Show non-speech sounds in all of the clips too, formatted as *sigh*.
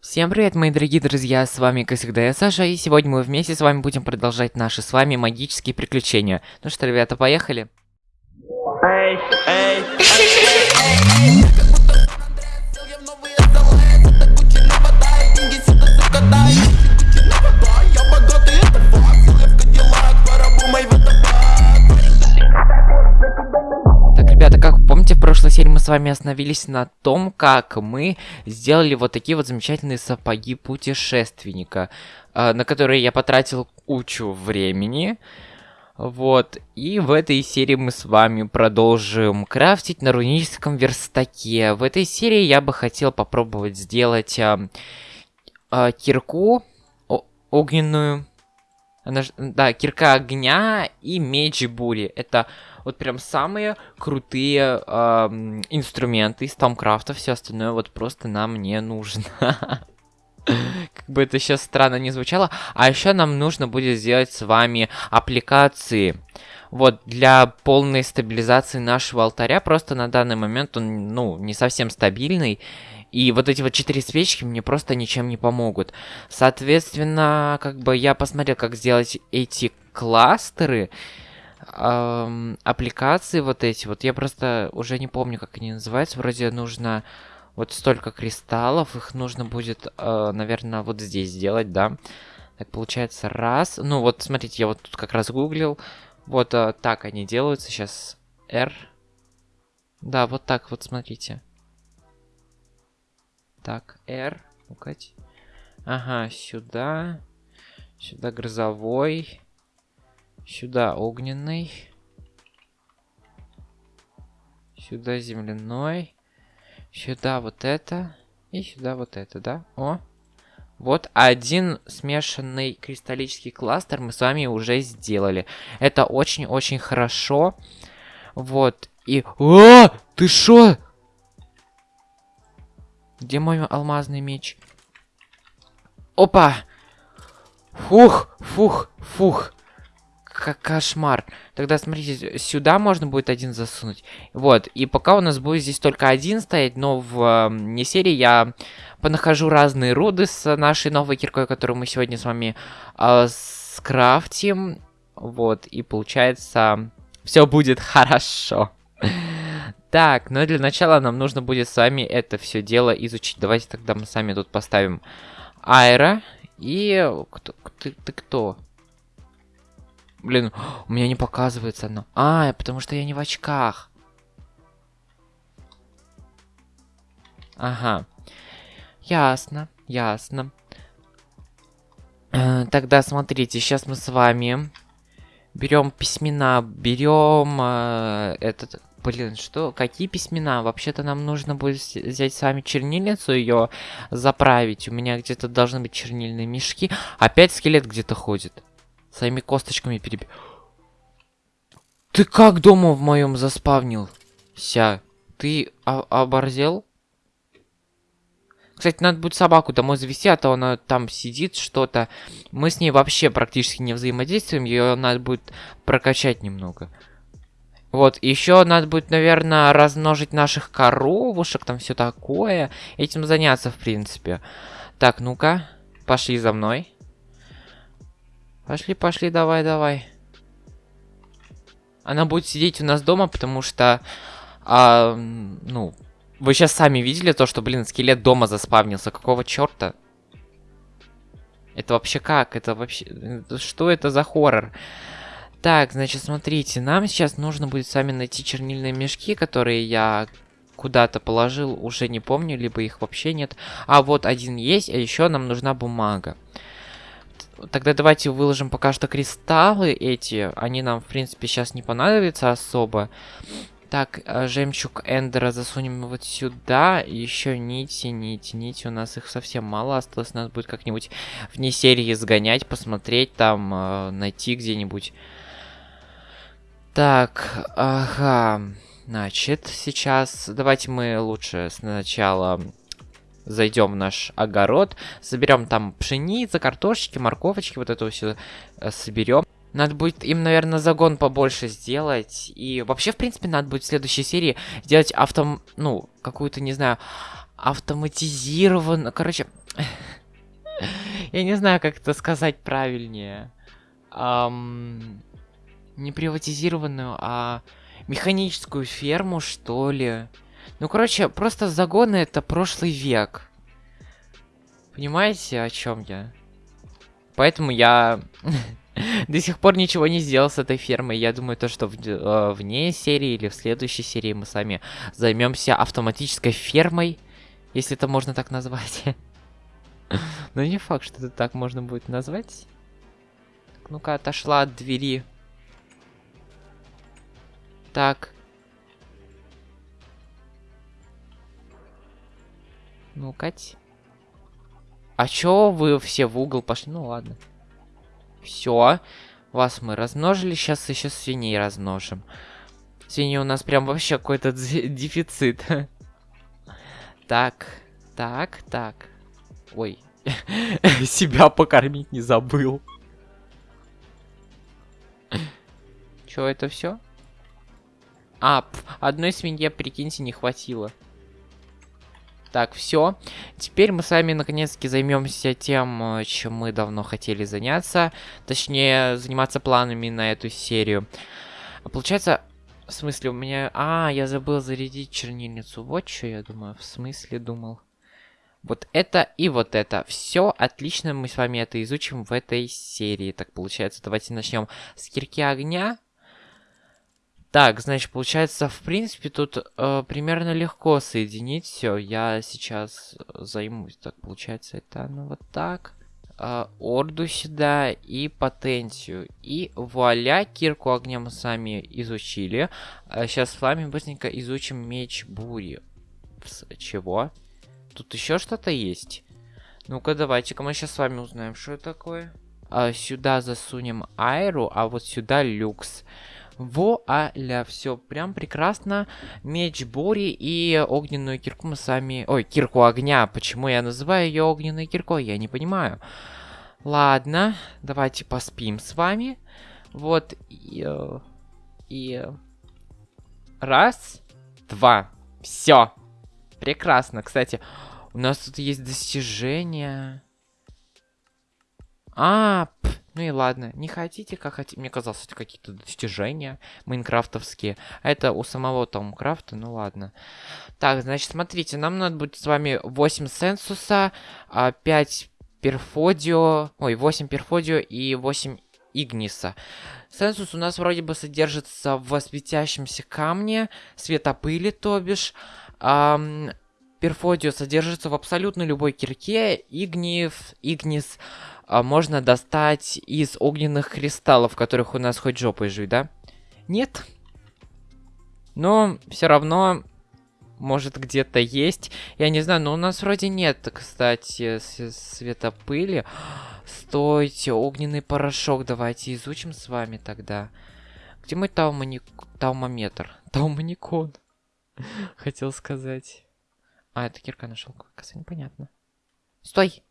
Всем привет, мои дорогие друзья, с вами, как всегда, я Саша, и сегодня мы вместе с вами будем продолжать наши с вами магические приключения. Ну что, ребята, поехали? Эй, эй, Так, в прошлой серии мы с вами остановились на том, как мы сделали вот такие вот замечательные сапоги путешественника, э, на которые я потратил кучу времени. Вот, и в этой серии мы с вами продолжим крафтить на руническом верстаке. В этой серии я бы хотел попробовать сделать э, э, кирку огненную. Она да, кирка огня и меч бури. Это вот прям самые крутые ам, инструменты из Тамкрафта. Все остальное вот просто нам не нужно. *laughs* Как бы это сейчас странно не звучало. А еще нам нужно будет сделать с вами аппликации. Вот, для полной стабилизации нашего алтаря. Просто на данный момент он, ну, не совсем стабильный. И вот эти вот четыре свечки мне просто ничем не помогут. Соответственно, как бы я посмотрел, как сделать эти кластеры. Ам, аппликации вот эти. Вот я просто уже не помню, как они называются. Вроде нужно вот столько кристаллов. Их нужно будет, э, наверное, вот здесь сделать, да. Так, получается, раз. Ну, вот, смотрите, я вот тут как раз гуглил. Вот э, так они делаются. Сейчас R. Да, вот так вот, смотрите. Так, R. ну-ка. Ага, сюда. Сюда грозовой. Сюда огненный. Сюда земляной. Сюда вот это. И сюда вот это, да? О. Вот один смешанный кристаллический кластер мы с вами уже сделали. Это очень-очень хорошо. Вот. И... О! Ты шо? Где мой алмазный меч? Опа! Фух, фух, фух. Как кошмар. Тогда, смотрите, сюда можно будет один засунуть. Вот, и пока у нас будет здесь только один стоять, но в э, не серии я понахожу разные руды с нашей новой киркой, которую мы сегодня с вами э, скрафтим. Вот, и получается, все будет хорошо. Так, но для начала нам нужно будет с вами это все дело изучить. Давайте тогда мы сами тут поставим Айра. И... Кто, ты, ты кто? Блин, *gasps* у меня не показывается оно. А, потому что я не в очках. Ага. Ясно, ясно. Э, Тогда смотрите, сейчас мы с вами берем письмена, берем э, этот... Блин, что? Какие письмена? Вообще-то нам нужно будет взять с вами чернильницу, ее заправить. У меня где-то должны быть чернильные мешки. Опять скелет где-то ходит. Своими косточками переб... Ты как дома в моем заспавнился? Ты оборзел? Кстати, надо будет собаку домой завести, а то она там сидит что-то. Мы с ней вообще практически не взаимодействуем, ее надо будет прокачать немного. Вот, еще надо будет, наверное, размножить наших коровушек, там все такое. Этим заняться, в принципе. Так, ну-ка, пошли за мной. Пошли, пошли, давай, давай. Она будет сидеть у нас дома, потому что, а, ну, вы сейчас сами видели то, что, блин, скелет дома заспавнился. Какого черта? Это вообще как? Это вообще... э, Что это за хоррор? Так, значит, смотрите, нам сейчас нужно будет с вами найти чернильные мешки, которые я куда-то положил, уже не помню, либо их вообще нет. А вот один есть, а еще нам нужна бумага. Тогда давайте выложим пока что кристаллы эти. Они нам, в принципе, сейчас не понадобятся особо. Так, э, жемчуг Эндера засунем вот сюда. Еще нити, нити, нити. У нас их совсем мало осталось. Надо будет как-нибудь вне серии сгонять, посмотреть там, э, найти где-нибудь. Так, ага. Значит, сейчас давайте мы лучше сначала зайдем в наш огород, заберем там пшеницы, картошечки, морковочки, вот это все соберем. Надо будет им, наверное, загон побольше сделать. И вообще, в принципе, надо будет в следующей серии сделать авто... Ну, какую-то, не знаю, автоматизированно. Короче, *laughs* я не знаю, как это сказать правильнее. Не приватизированную, а механическую ферму, что ли. Ну, короче, просто загоны это прошлый век. Понимаете, о чем я? Поэтому я *laughs* до сих пор ничего не сделал с этой фермой. Я думаю, то, что в, э, вне серии или в следующей серии мы сами займемся автоматической фермой, если это можно так назвать. *laughs* Но не факт, что это так можно будет назвать. Ну-ка, отошла от двери. Так. Ну, Кать. А чё вы все в угол пошли? Ну, ладно. Все. Вас мы размножили. Сейчас еще свиней размножим. Свиньи у нас прям вообще какой-то *laughs* дефицит. Так. Так, так. Ой. *laughs* Себя покормить не забыл. Чё, это все? А, пф, одной свинье, прикиньте, не хватило. Так, все. Теперь мы с вами наконец-таки займемся тем, э, чем мы давно хотели заняться. Точнее, заниматься планами на эту серию. Получается, в смысле, у меня... А, я забыл зарядить чернильницу. Вот что я думаю. В смысле думал. Вот это и вот это. Все отлично, мы с вами это изучим в этой серии. Так, получается, давайте начнем с кирки огня. Так, значит, получается, в принципе, тут э, примерно легко соединить все. Я сейчас займусь. Так, получается, это ну вот так. Э, орду сюда и потенцию. И вуаля, кирку огня мы сами изучили. А сейчас с вами быстренько изучим меч бури. Пс, чего? Тут еще что-то есть? Ну-ка, давайте-ка мы сейчас с вами узнаем, что это такое. А, сюда засунем айру, а вот сюда люкс. Вуаля, все прям прекрасно. Меч Бори и огненную кирку мы сами... Ой, кирку огня. Почему я называю ее огненной киркой, я не понимаю. Ладно, давайте поспим с вами. Вот, и... Э, и... Раз, два. Все. Прекрасно. Кстати, у нас тут есть достижения. А, пф, ну и ладно, не хотите, как хотите. Мне казалось, это какие-то достижения майнкрафтовские. А это у самого Thaumcraft а, ну ладно. Так, значит, смотрите, нам надо будет с вами 8 сенсуса, 5 а, перфодио, ой, 8 перфодио и 8 Игниса. Сенсус у нас вроде бы содержится в светящемся камне, светопыли, то бишь. Эм, перфодио содержится в абсолютно любой кирке, Игнис а, можно достать из огненных кристаллов, которых у нас хоть жопой жуй, да? Нет. Но все равно, может где-то есть. Я не знаю, но у нас вроде нет, кстати, светопыли. *gasps* Стойте, огненный порошок давайте изучим с вами тогда. Где мой таумоник... таумометр? *laughs* Таумоникон. *laughs* Хотел сказать. А, это кирка нашел. Кажется, непонятно. Стой!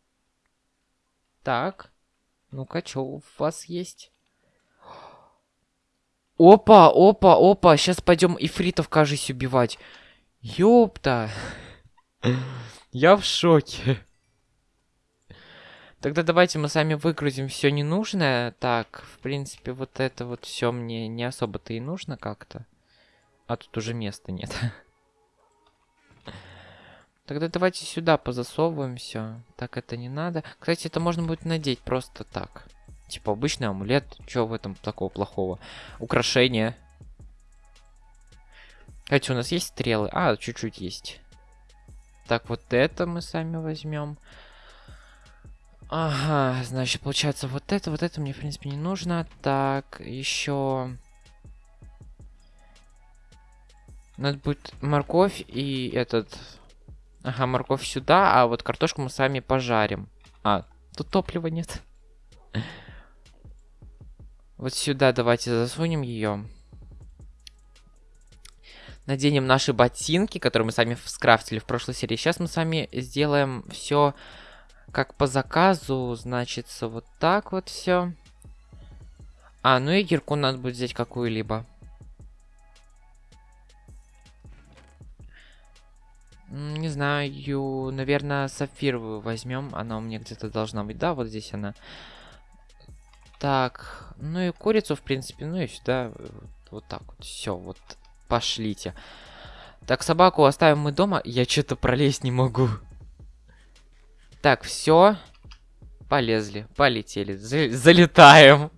Так. Ну-ка, что у вас есть? Опа, опа, опа. Сейчас пойдем ифритов, кажись, убивать. Ёпта. *laughs* Я в шоке. Тогда давайте мы сами выгрузим все ненужное. Так, в принципе, вот это вот все мне не особо-то и нужно как-то. А тут уже места нет. *laughs* Тогда давайте сюда позасовываем все. Так это не надо. Кстати, это можно будет надеть просто так. Типа обычный амулет. Чего в этом такого плохого? Украшение. Кстати, у нас есть стрелы? А, чуть-чуть есть. Так, вот это мы сами возьмем. Ага, значит, получается, вот это, вот это мне, в принципе, не нужно. Так, еще... Надо будет морковь и этот Ага, морковь сюда, а вот картошку мы сами пожарим. А, тут топлива нет. Вот сюда давайте засунем ее. Наденем наши ботинки, которые мы сами скрафтили в прошлой серии. Сейчас мы сами сделаем все как по заказу. Значит, вот так вот все. А, ну и кирку надо будет взять какую-либо. Не знаю, наверное, сапфировую возьмем. Она у меня где-то должна быть. Да, вот здесь она. Так, ну и курицу, в принципе, ну и сюда. э, Вот, так вот. Все, вот. Пошлите. Так, собаку оставим мы дома. Я что-то пролезть не могу. Так, все. Полезли, полетели. За- залетаем.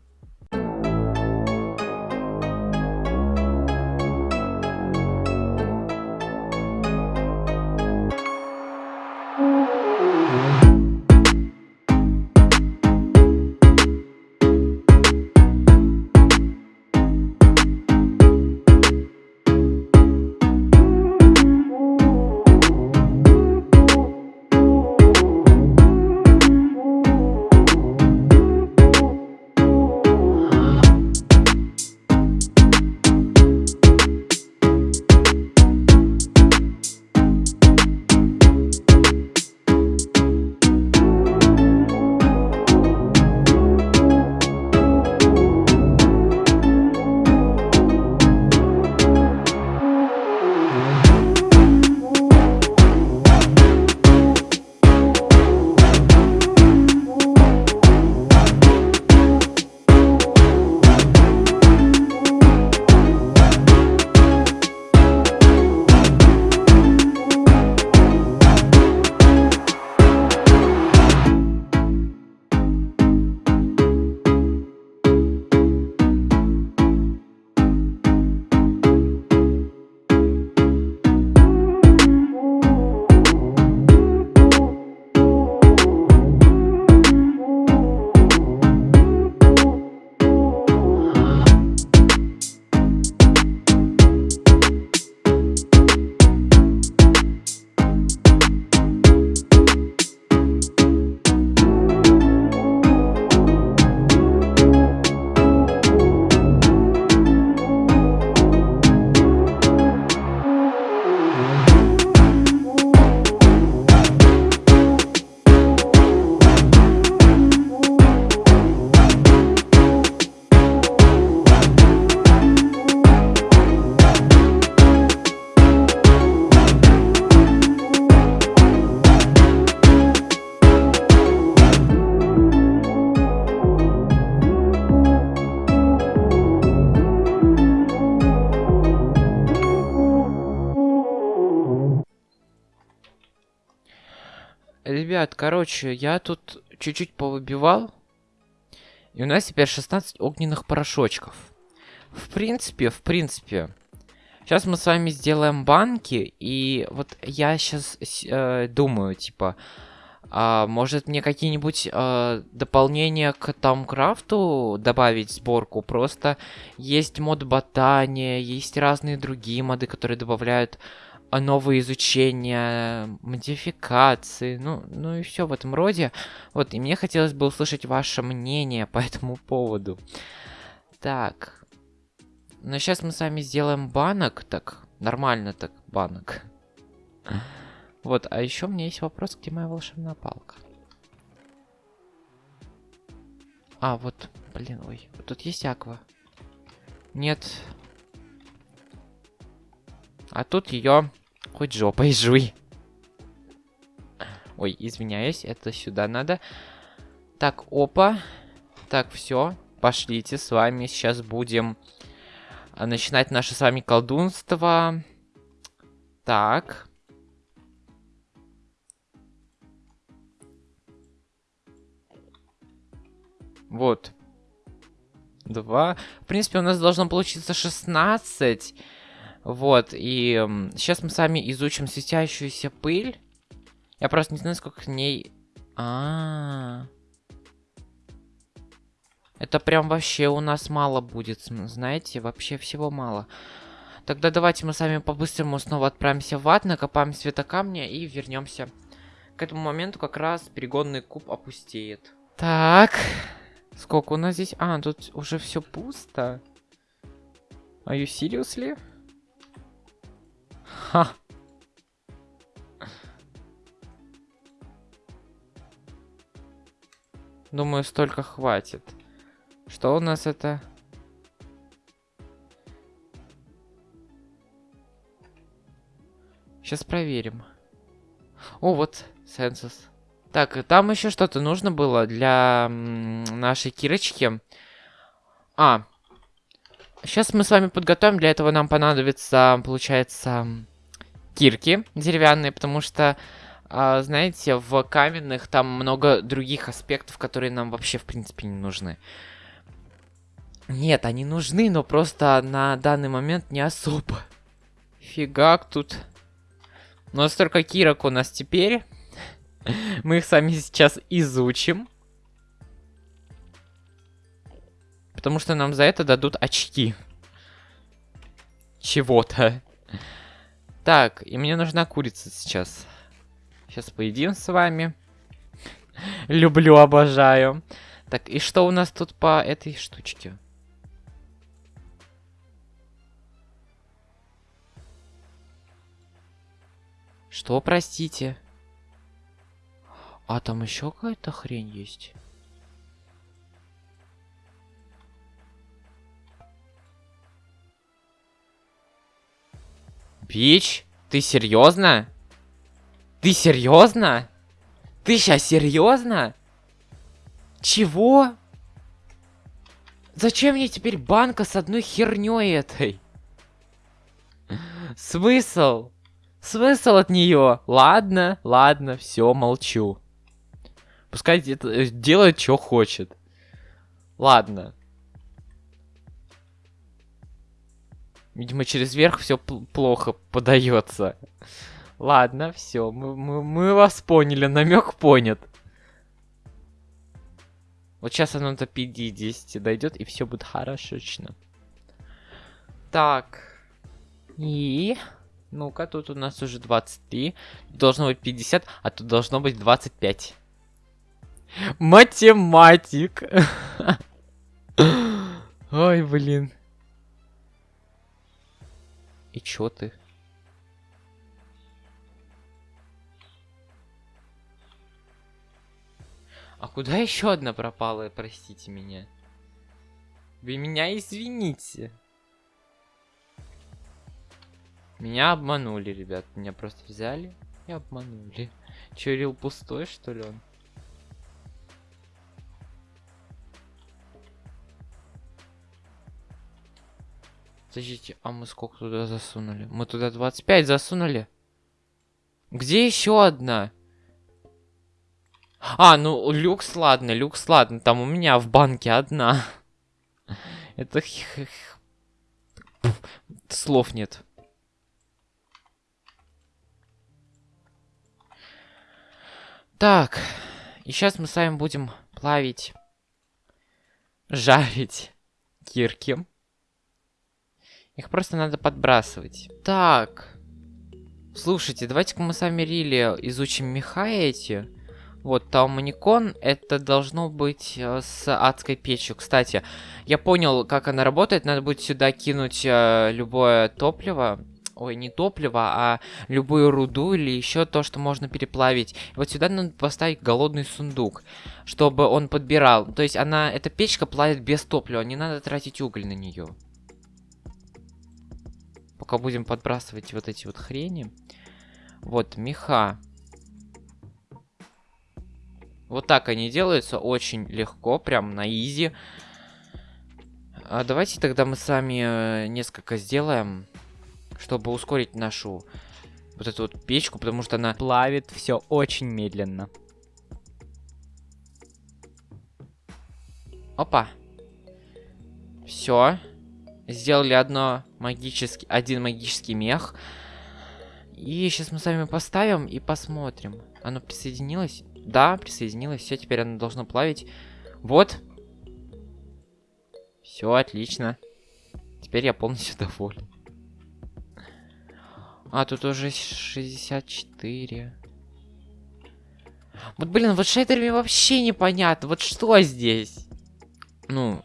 Ребят, короче, я тут чуть-чуть повыбивал. И у нас теперь 16 огненных порошочков. В принципе, в принципе. Сейчас мы с вами сделаем банки. И вот я сейчас думаю, типа... а, может мне какие-нибудь а, дополнения к Тамкрафту добавить в сборку? Просто есть мод ботания, есть разные другие моды, которые добавляют а, новые изучения, модификации, ну, ну и все в этом роде. Вот, и мне хотелось бы услышать ваше мнение по *laughs* этому поводу. Так. Ну, сейчас мы с вами сделаем банок, так, нормально так, банок. Вот, а еще у меня есть вопрос, где моя волшебная палка? А, вот, блин, ой, тут есть аква. Нет. А тут ее хоть жопой жуй. Ой, извиняюсь, это сюда надо. Так, опа. Так, все, пошлите, с вами сейчас будем а, начинать наше с вами колдунство. Так. Вот. Два. В принципе, у нас должно получиться 16. Вот, и сейчас мы с вами изучим светящуюся пыль. Я просто не знаю, сколько к ней... А, -а, а Это прям вообще у нас мало будет, знаете, вообще всего мало. Тогда давайте мы с вами по-быстрому снова отправимся в ад, накопаем светокамня и вернемся. К этому моменту как раз перегонный куб опустеет. Так, сколько у нас здесь? А, тут уже все пусто. Are you seriously? Ха. Думаю, столько хватит. Что у нас это? Сейчас проверим. О, вот, сенсус. Так, там еще что-то нужно было для нашей Кирочки. А, сейчас мы с вами подготовим. Для этого нам понадобится, получается, кирки деревянные, потому что, а, знаете, в каменных там много других аспектов, которые нам вообще, в принципе, не нужны. Нет, они нужны, но просто на данный момент не особо. Фигак тут. Но столько кирок у нас теперь. *laughs* Мы их сами сейчас изучим. Потому что нам за это дадут очки. Чего-то. Так, и мне нужна курица сейчас. Сейчас поедим с вами. *laughs* Люблю, обожаю. Так, и что у нас тут по этой штучке? Что, простите? А там еще какая-то хрень есть? Бич, ты серьезно? Ты серьезно? Ты сейчас серьезно? Чего? Зачем мне теперь банка с одной херней этой? Смысл? Смысл от нее? Ладно, ладно, все, молчу. Пускай делает, что хочет. Ладно. Видимо, через верх все плохо подается. Ладно, все, мы, мы, мы вас поняли, намек понят. Вот сейчас оно до 50 дойдет, и все будет хорошечно. Так. И... Ну-ка, тут у нас уже 23. Должно быть 50, а тут должно быть 25. Математик. *laughs* Ой, блин. И чё ты? А куда еще одна пропала, простите меня? Вы меня извините. Меня обманули, ребят. Меня просто взяли и обманули. Че, пустой, что ли он? Подождите, а мы сколько туда засунули? Мы туда 25 засунули? Где еще одна? А, ну, люкс, ладно, люкс, ладно. Там у меня в банке одна. *laughs* Это... Слов нет. Так. И сейчас мы с вами будем плавить, жарить кирки. Их просто надо подбрасывать. Так. Слушайте, давайте-ка мы с вами Рили изучим меха эти. Вот, Тауманикон, это должно быть э, с адской печью. Кстати, я понял, как она работает. Надо будет сюда кинуть э, любое топливо. Ой, не топливо, а любую руду или еще то, что можно переплавить. И вот сюда надо поставить голодный сундук, чтобы он подбирал. То есть она, эта печка плавит без топлива, не надо тратить уголь на нее пока будем подбрасывать вот эти вот хрени. Вот, меха. Вот так они делаются, очень легко, прям на изи. А давайте тогда мы сами э, несколько сделаем, чтобы ускорить нашу вот эту вот печку, потому что она плавит все очень медленно. Опа. Все. Сделали одно магический, один магический мех. И сейчас мы с вами поставим и посмотрим. Оно присоединилось? Да, присоединилось. Все, теперь оно должно плавить. Вот. Все, отлично. Теперь я полностью *laughs* доволен. А, тут уже 64. Вот, блин, вот шейдерами вообще непонятно. Вот что здесь? Ну,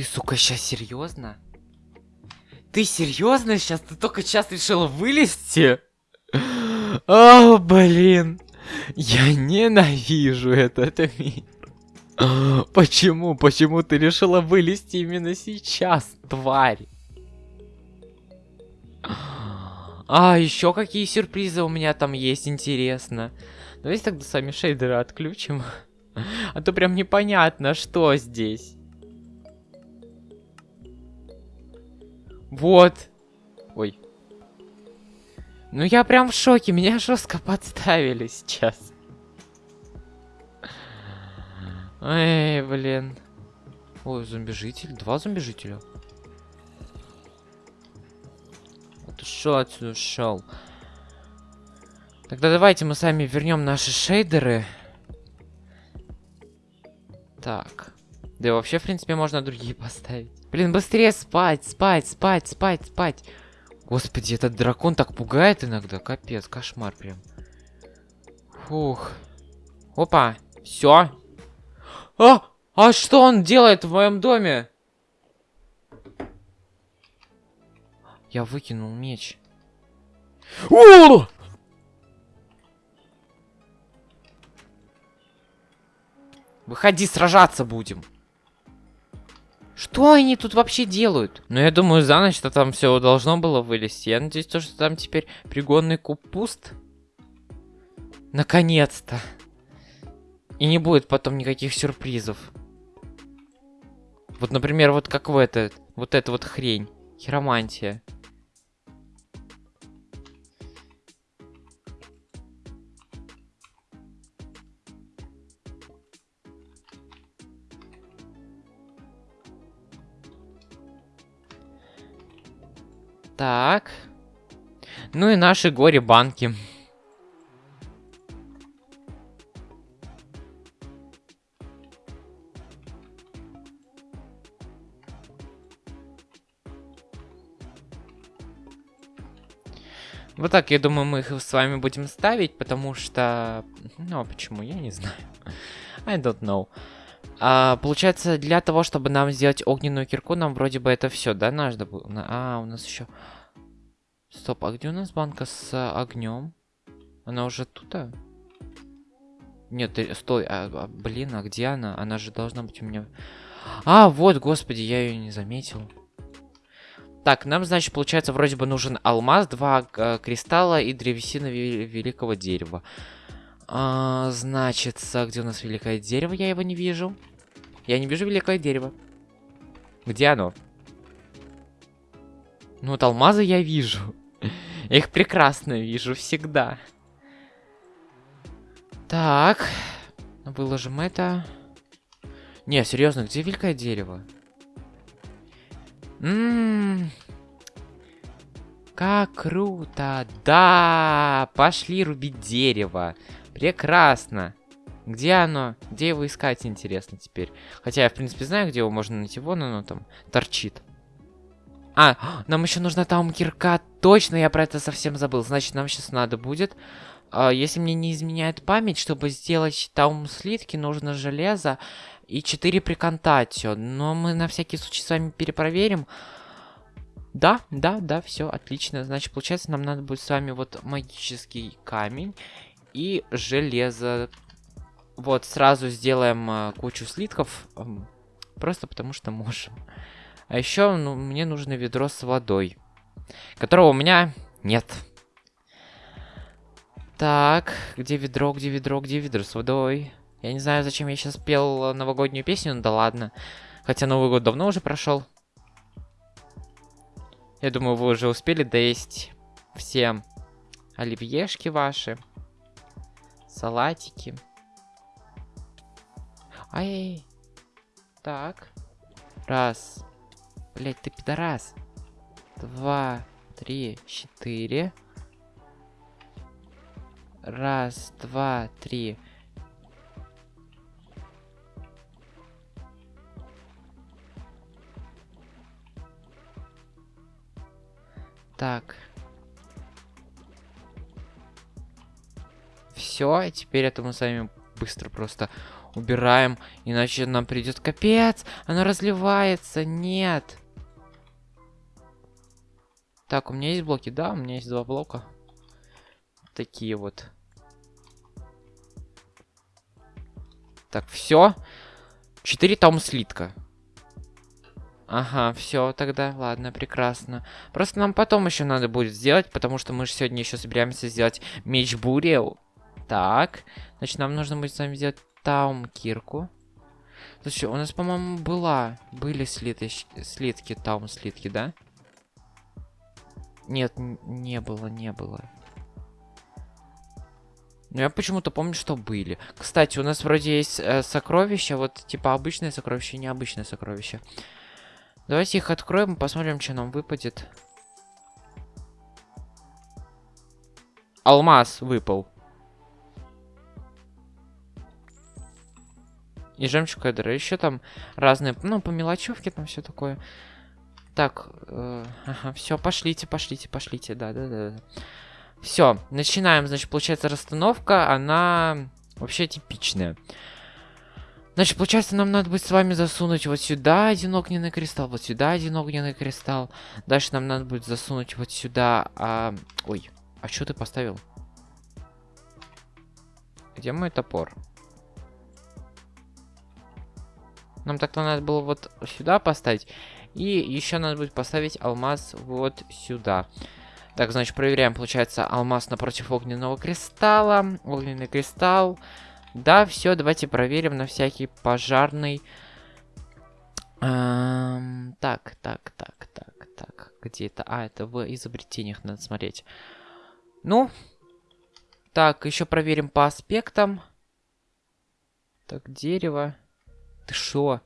Ты, сука, сейчас серьезно? Ты серьезно сейчас? Ты только сейчас решила вылезти? О, блин. Я ненавижу этот мир. Почему? Почему ты решила вылезти именно сейчас, тварь? А, еще какие сюрпризы у меня там есть, интересно. Давайте тогда сами шейдеры отключим. А то прям непонятно, что здесь. Вот. Ой. Ну я прям в шоке, меня жестко подставили сейчас. Эй, блин. Ой, зомби-житель. Два зомби-жителя. Ты шо отсюда шел? Тогда давайте мы сами вернем наши шейдеры. Так. Да и вообще, в принципе, можно другие *laughs* поставить. Блин, быстрее спать, спать, спать, спать, спать. Господи, этот дракон так пугает иногда. Капец, кошмар прям. Фух. Опа, все. А, а что он делает в моем доме? Я выкинул меч. О! Выходи, сражаться будем. Что они тут вообще делают? Ну, я думаю, за ночь-то там все должно было вылезти. Я надеюсь, то, что там теперь пригодный куб пуст. Наконец-то. И не будет потом никаких сюрпризов. Вот, например, вот как в этот, вот эта вот хрень. Хиромантия. Так. Ну и наши горе-банки. Вот так, я думаю, мы их с вами будем ставить, потому что... Ну, а почему? Я не знаю. *laughs* I don't know. А, получается, для того, чтобы нам сделать огненную кирку, нам вроде бы это все, да, надо было? А, у нас еще... Стоп, а где у нас банка с а, огнем? Она уже тут? -а? Нет, стой, а, а, блин, а где она? Она же должна быть у меня... А, вот, господи, я ее не заметил. Так, нам, значит, получается, вроде бы нужен алмаз, два э, кристалла и древесина великого дерева. А, значит, где у нас великое дерево? Я его не вижу. Я не вижу великое дерево. Где оно? Ну вот алмазы я вижу. *laughs* Их прекрасно вижу всегда. Так. Выложим это. Не, серьезно, где великое дерево? Ммм. Как круто. Да, пошли рубить дерево. Прекрасно. Где оно? Где его искать, интересно теперь. Хотя я, в принципе, знаю, где его можно найти. Вон оно там торчит. А, *gasps* нам еще нужна там кирка. Точно, я про это совсем забыл. Значит, нам сейчас надо будет... Uh, если мне не изменяет память, чтобы сделать таум слитки, нужно железо и 4 приконтатио. Но мы на всякий случай с вами перепроверим. Да, да, да, все, отлично. Значит, получается, нам надо будет с вами вот магический камень и железо. Вот, сразу сделаем э, кучу слитков. Э, просто потому что можем. А еще ну, мне нужно ведро с водой. Которого у меня нет. Так, где ведро, где ведро, где ведро с водой? Я не знаю, зачем я сейчас пел новогоднюю песню, ну да ладно. Хотя Новый год давно уже прошел. Я думаю, вы уже успели доесть все оливьешки ваши. Салатики. Ай. Так. Раз. Блять, ты пидорас. Два, три, четыре. Раз, два, три. Так. Все, теперь это мы с вами быстро просто убираем, иначе нам придет капец. Оно разливается, нет. Так, у меня есть блоки, да, у меня есть два блока. Такие вот. Так, все. Четыре там слитка. Ага, все тогда, ладно, прекрасно. Просто нам потом еще надо будет сделать, потому что мы же сегодня еще собираемся сделать меч бури. Так, значит, нам нужно будет с вами сделать таум кирку. Слушай, у нас, по-моему, была, были слиточ... слитки, таум слитки, да? Нет, не было, не было. Но я почему-то помню, что были. Кстати, у нас вроде есть э, сокровища, вот типа обычное сокровище и необычное сокровище. Давайте их откроем, посмотрим, что нам выпадет. Алмаз выпал. И жемчуг эдера. Еще там разные, ну, по мелочевке там все такое. Так, э, ага, все, пошлите, пошлите, пошлите, да, да, да. Все, начинаем, значит, получается расстановка, она вообще типичная. Значит, получается, нам надо будет с вами засунуть вот сюда один огненный кристалл, вот сюда один огненный кристалл. Дальше нам надо будет засунуть вот сюда... А... Ой, а что ты поставил? Где мой топор? Нам так-то надо было вот сюда поставить. И еще надо будет поставить алмаз вот сюда. Так, значит, проверяем, получается, алмаз напротив огненного кристалла. Огненный кристалл. Да, все, давайте проверим на всякий пожарный. Эм, так, так, так, так, так. Где это? А, это в изобретениях надо смотреть. Ну, так, еще проверим по аспектам. Так, дерево. Ты шо?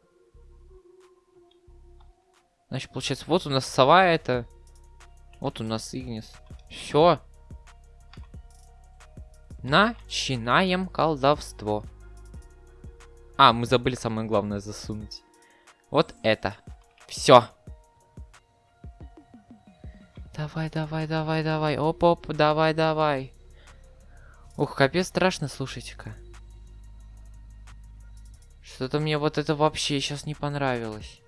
Значит, получается, вот у нас сова это. Вот у нас Игнис. Все. Начинаем колдовство. А, мы забыли самое главное засунуть. Вот это. Все. Давай, давай, давай, давай. Оп-оп, давай, давай. Ух, капец страшно, слушайте-ка. Что-то мне вот это вообще сейчас не понравилось.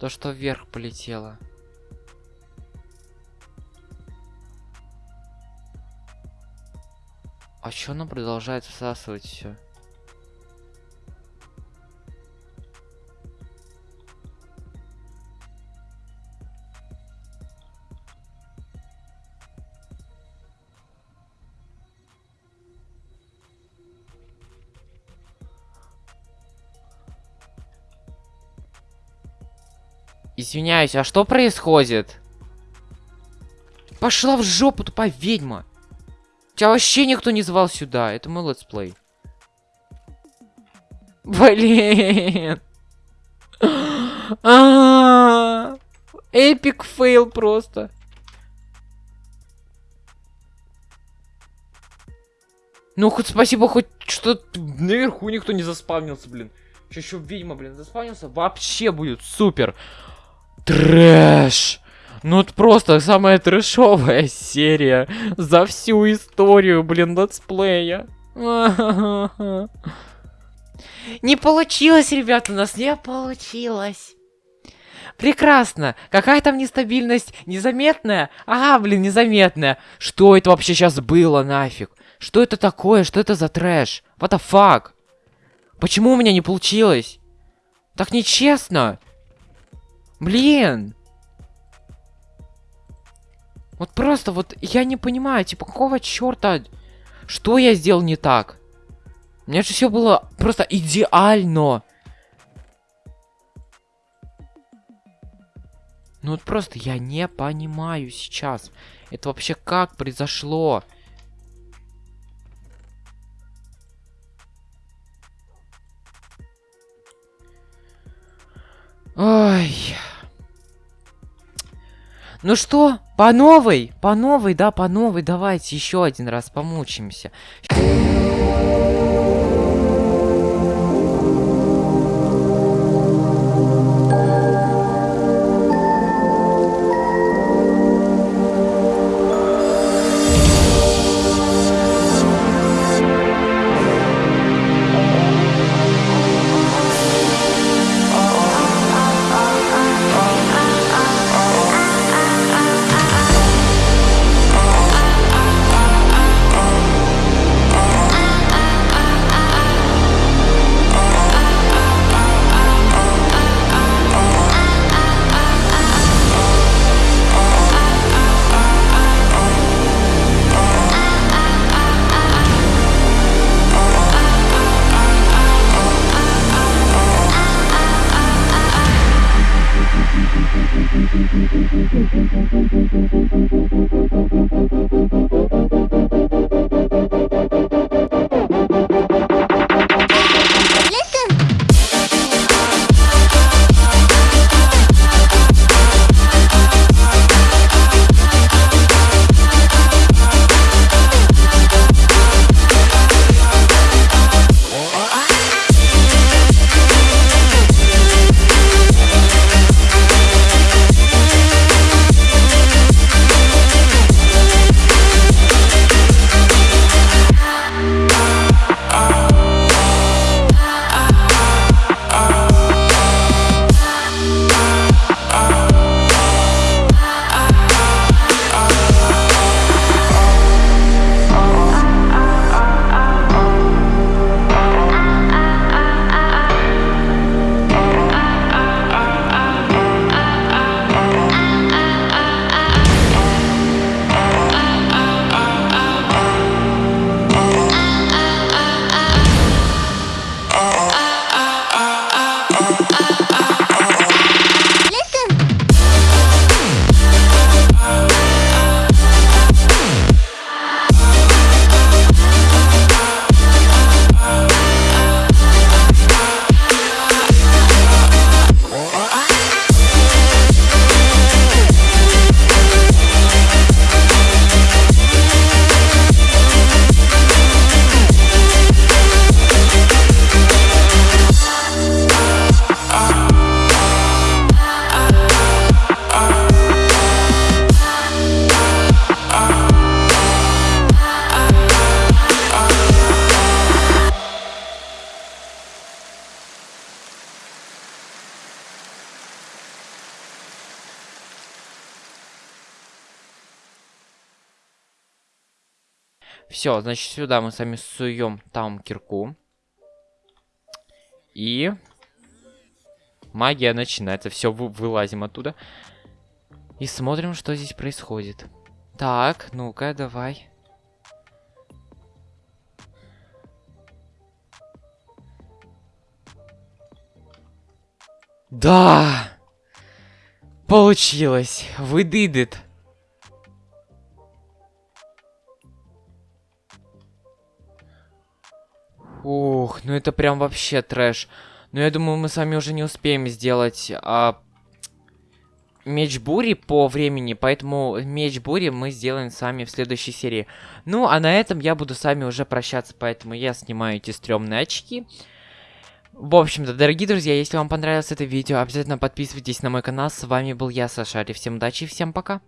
То, что вверх полетело. А чё оно продолжает всасывать все? Извиняюсь, а что происходит? Пошла в жопу, тупая ведьма. Тебя вообще никто не звал сюда. Это мой летсплей. Блин. Epic fail просто. Ну, хоть спасибо, хоть что наверху никто не заспавнился, блин. Еще, ведьма, блин, заспавнился. Вообще будет супер. Трэш. Ну, это просто самая трэшовая серия за всю историю, блин, летсплея. *laughs* Не получилось, ребята, у нас не получилось. Прекрасно. Какая там нестабильность? Незаметная? Ага, блин, незаметная. Что это вообще сейчас было, нафиг? Что это такое? Что это за трэш? What the fuck? Почему у меня не получилось? Так нечестно. Блин. Вот просто вот я не понимаю, типа, какого черта? Что я сделал не так? У меня же все было просто идеально. Ну вот просто я не понимаю сейчас. Это вообще как произошло? Ой. Ну что, по новой, по новой, да, по новой, давайте еще один раз помучимся. Все, значит, сюда мы сами суем там кирку. И... Магия начинается. Все, вы, вылазим оттуда. И смотрим, что здесь происходит. Так, ну-ка, давай. Да! Получилось! We Ух, ну это прям вообще трэш. Но я думаю, мы с вами уже не успеем сделать а, меч бури по времени, поэтому меч бури мы сделаем с вами в следующей серии. Ну, а на этом я буду с вами уже прощаться, поэтому я снимаю эти стрёмные очки. В общем-то, дорогие друзья, если вам понравилось это видео, обязательно подписывайтесь на мой канал. С вами был я, Сашари. Всем удачи и всем пока.